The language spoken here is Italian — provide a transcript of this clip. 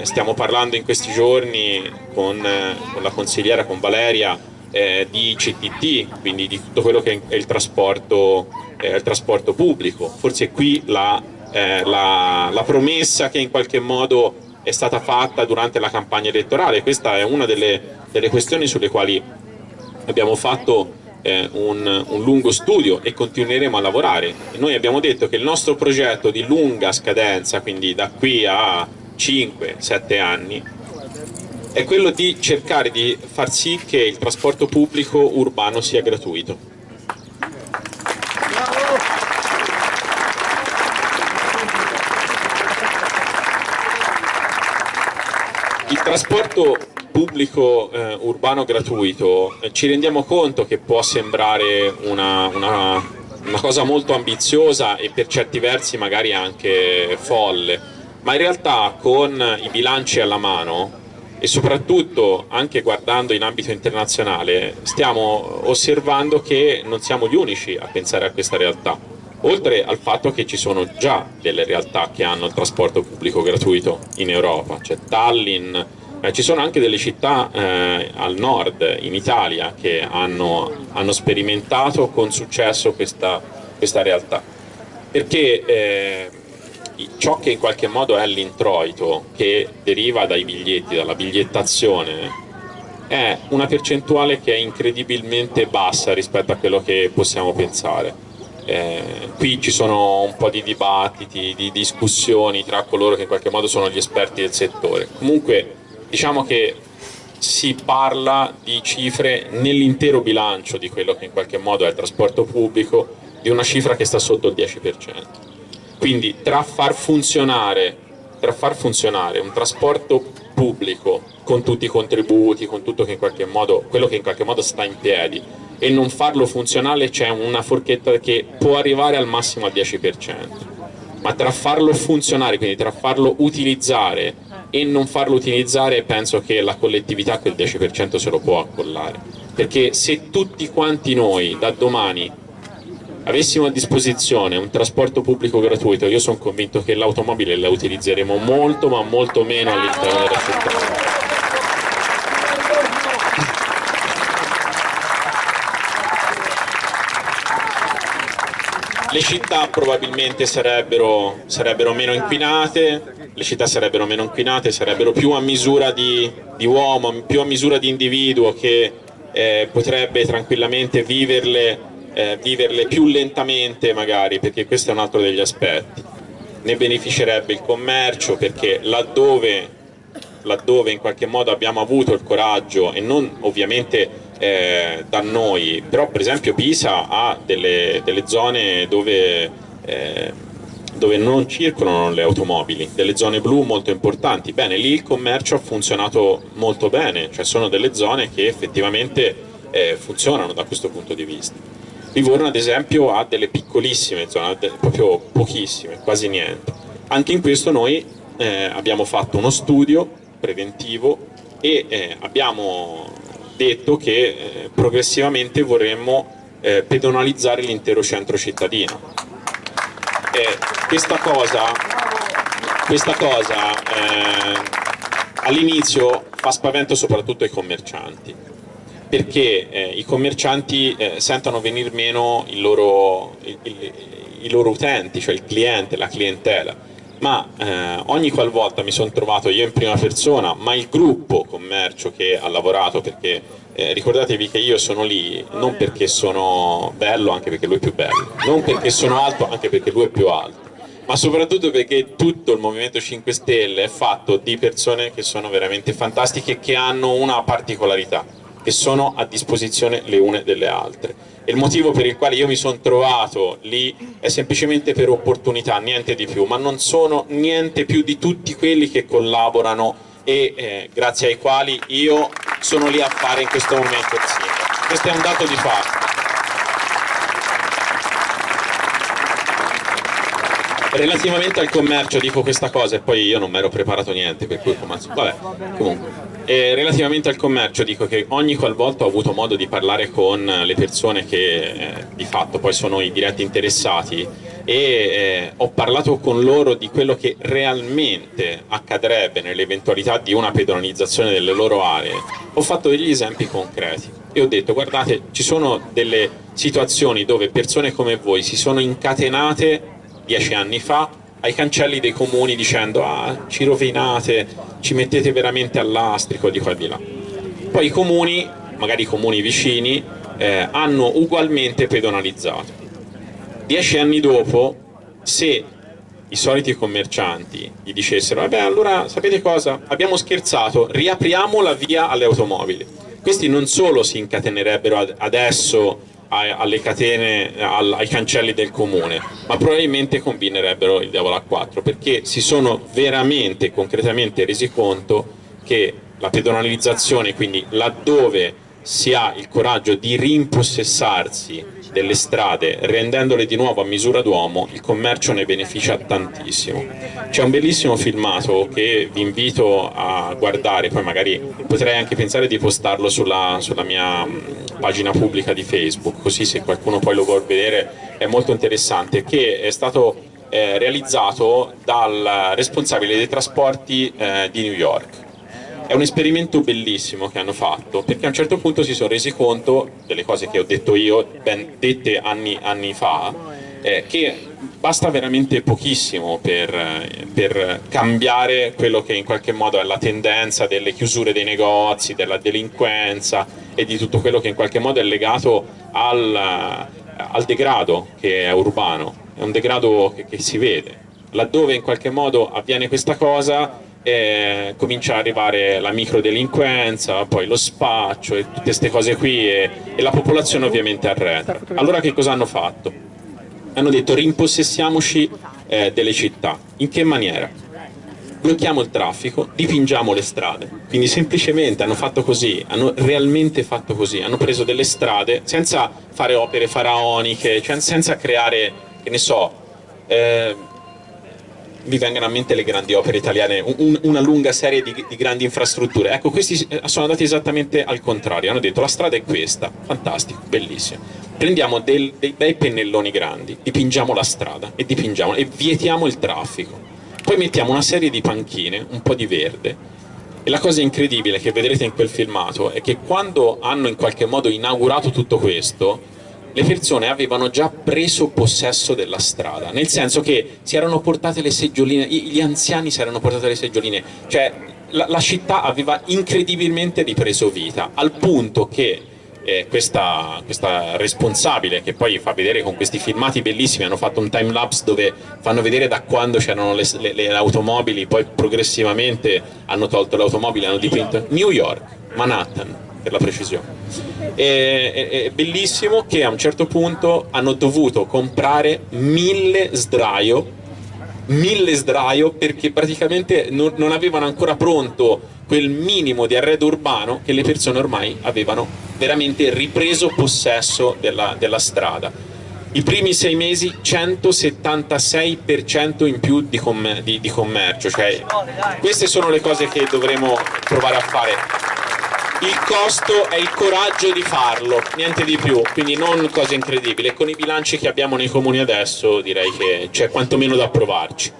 Stiamo parlando in questi giorni con, con la consigliera, con Valeria, eh, di CTT, quindi di tutto quello che è il trasporto, eh, il trasporto pubblico. Forse qui la, eh, la, la, promessa che in qualche modo è stata fatta durante la campagna elettorale, questa è una delle, delle questioni sulle quali abbiamo fatto eh, un, un, lungo studio e continueremo a lavorare. Noi abbiamo detto che il nostro progetto di lunga scadenza, quindi da qui a 5-7 anni, è quello di cercare di far sì che il trasporto pubblico urbano sia gratuito. Il trasporto pubblico eh, urbano gratuito eh, ci rendiamo conto che può sembrare una, una, una cosa molto ambiziosa e per certi versi magari anche folle, ma in realtà con i bilanci alla mano e soprattutto anche guardando in ambito internazionale stiamo osservando che non siamo gli unici a pensare a questa realtà oltre al fatto che ci sono già delle realtà che hanno il trasporto pubblico gratuito in Europa, c'è Tallinn, eh, ci sono anche delle città eh, al nord in Italia che hanno, hanno sperimentato con successo questa, questa realtà. Perché eh, ciò che in qualche modo è l'introito che deriva dai biglietti, dalla bigliettazione, è una percentuale che è incredibilmente bassa rispetto a quello che possiamo pensare. Eh, qui ci sono un po' di dibattiti, di discussioni tra coloro che in qualche modo sono gli esperti del settore. Comunque diciamo che si parla di cifre nell'intero bilancio di quello che in qualche modo è il trasporto pubblico di una cifra che sta sotto il 10%. Quindi tra far funzionare, tra far funzionare un trasporto pubblico con tutti i contributi, con tutto che modo, quello che in qualche modo sta in piedi e non farlo funzionale c'è una forchetta che può arrivare al massimo al 10%, ma tra farlo funzionare, quindi tra farlo utilizzare e non farlo utilizzare penso che la collettività quel 10% se lo può accollare, perché se tutti quanti noi da domani avessimo a disposizione un trasporto pubblico gratuito, io sono convinto che l'automobile la utilizzeremo molto ma molto meno all'interno della città. Le città probabilmente sarebbero, sarebbero, meno inquinate, le città sarebbero meno inquinate, sarebbero più a misura di, di uomo, più a misura di individuo che eh, potrebbe tranquillamente viverle eh, viverle più lentamente magari, perché questo è un altro degli aspetti. Ne beneficerebbe il commercio perché laddove, laddove in qualche modo abbiamo avuto il coraggio e non ovviamente eh, da noi, però per esempio Pisa ha delle, delle zone dove, eh, dove non circolano le automobili, delle zone blu molto importanti, bene lì il commercio ha funzionato molto bene, cioè sono delle zone che effettivamente eh, funzionano da questo punto di vista. Livorno ad esempio ha delle piccolissime zone, proprio pochissime, quasi niente. Anche in questo noi eh, abbiamo fatto uno studio preventivo e eh, abbiamo detto che eh, progressivamente vorremmo eh, pedonalizzare l'intero centro cittadino. questa cosa, questa cosa eh, all'inizio fa spavento soprattutto ai commercianti perché eh, i commercianti eh, sentono venire meno i loro, i, i, i loro, utenti, cioè il cliente, la clientela, ma eh, ogni qualvolta mi sono trovato io in prima persona, ma il gruppo commercio che ha lavorato, perché eh, ricordatevi che io sono lì non perché sono bello, anche perché lui è più bello, non perché sono alto, anche perché lui è più alto, ma soprattutto perché tutto il Movimento 5 Stelle è fatto di persone che sono veramente fantastiche e che hanno una particolarità che sono a disposizione le une delle altre. E il motivo per il quale io mi sono trovato lì è semplicemente per opportunità, niente di più, ma non sono niente più di tutti quelli che collaborano e eh, grazie ai quali io sono lì a fare in questo momento sindaco. Questo è un dato di fatto. Relativamente al commercio dico questa cosa e poi io non mi ero preparato niente, per cui vabbè, comunque. E relativamente al commercio dico che ogni qualvolta ho avuto modo di parlare con le persone che eh, di fatto poi sono i diretti interessati, e eh, ho parlato con loro di quello che realmente accadrebbe nell'eventualità di una pedonalizzazione delle loro aree, ho fatto degli esempi concreti e ho detto guardate ci sono delle situazioni dove persone come voi si sono incatenate dieci anni fa ai cancelli dei comuni dicendo ah ci rovinate, ci mettete veramente all'astrico di qua e di là. Poi i comuni, magari i comuni vicini, eh, hanno ugualmente pedonalizzato. Dieci anni dopo, se i soliti commercianti gli dicessero vabbè allora sapete cosa, abbiamo scherzato, riapriamo la via alle automobili. Questi non solo si incatenerebbero adesso alle catene, ai cancelli del comune, ma probabilmente combinerebbero il diavolo a quattro, perché si sono veramente, concretamente resi conto che la pedonalizzazione, quindi laddove si ha il coraggio di rimpossessarsi delle strade rendendole di nuovo a misura d'uomo il commercio ne beneficia tantissimo. C'è un bellissimo filmato che vi invito a guardare poi magari potrei anche pensare di postarlo sulla, sulla mia pagina pubblica di Facebook così se qualcuno poi lo vuole vedere è molto interessante che è stato eh, realizzato dal responsabile dei trasporti eh, di New York. È un esperimento bellissimo che hanno fatto perché a un certo punto si sono resi conto delle cose che ho detto io, ben dette anni, anni fa, eh, che basta veramente pochissimo per, per, cambiare quello che in qualche modo è la tendenza delle chiusure dei negozi, della delinquenza e di tutto quello che in qualche modo è legato al, al degrado che è urbano, è un degrado che, che si vede. Laddove in qualche modo avviene questa cosa e comincia ad arrivare la microdelinquenza, poi lo spaccio e tutte queste cose qui e, e la popolazione ovviamente arretra. Allora che cosa hanno fatto? Hanno detto rimpossessiamoci eh, delle città. In che maniera? Blocchiamo il traffico, dipingiamo le strade. Quindi semplicemente hanno fatto così, hanno realmente fatto così, hanno preso delle strade senza fare opere faraoniche, cioè senza creare, che ne so, eh, vi vengano a mente le grandi opere italiane, un, una lunga serie di, di, grandi infrastrutture. Ecco, questi eh, sono andati esattamente al contrario, hanno detto la strada è questa, fantastico, bellissimo. Prendiamo del, dei bei pennelloni grandi, dipingiamo la strada e dipingiamo e vietiamo il traffico. Poi mettiamo una serie di panchine, un po' di verde, e la cosa incredibile che vedrete in quel filmato è che quando hanno in qualche modo inaugurato tutto questo, le persone avevano già preso possesso della strada, nel senso che si erano portate le seggioline, gli anziani si erano portate le seggioline, cioè la, la città aveva incredibilmente ripreso vita, al punto che eh, questa, questa, responsabile che poi fa vedere con questi filmati bellissimi, hanno fatto un time lapse dove fanno vedere da quando c'erano le, le, le, automobili, poi progressivamente hanno tolto le automobili, hanno dipinto New York, Manhattan, per la precisione. È, è, è, bellissimo che a un certo punto hanno dovuto comprare mille sdraio, mille sdraio perché praticamente non, non avevano ancora pronto quel minimo di arredo urbano che le persone ormai avevano veramente ripreso possesso della, della strada. I primi sei mesi 176% in più di, com di, di commercio, cioè, queste sono le cose che dovremo provare a fare il costo è il coraggio di farlo, niente di più, quindi non cose incredibili. Con i bilanci che abbiamo nei comuni adesso direi che c'è quantomeno da provarci.